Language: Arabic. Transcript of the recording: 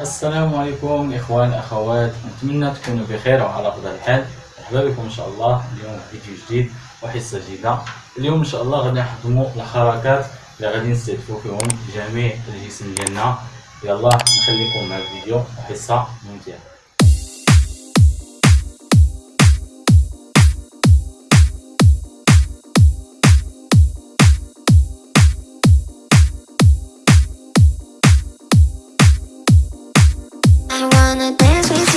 السلام عليكم إخوان أخوات. نتمنى تكونوا بخير وعلى افضل الحال. مرحبا بكم إن شاء الله. اليوم فيديو جديد وحصة جديدة. اليوم إن شاء الله غادي نحضموا الحركات اللي غادي نستهدفوا فيهم جميع الجسم ديالنا. يلا نخليكم مع الفيديو وحصة ممتعة. Wanna dance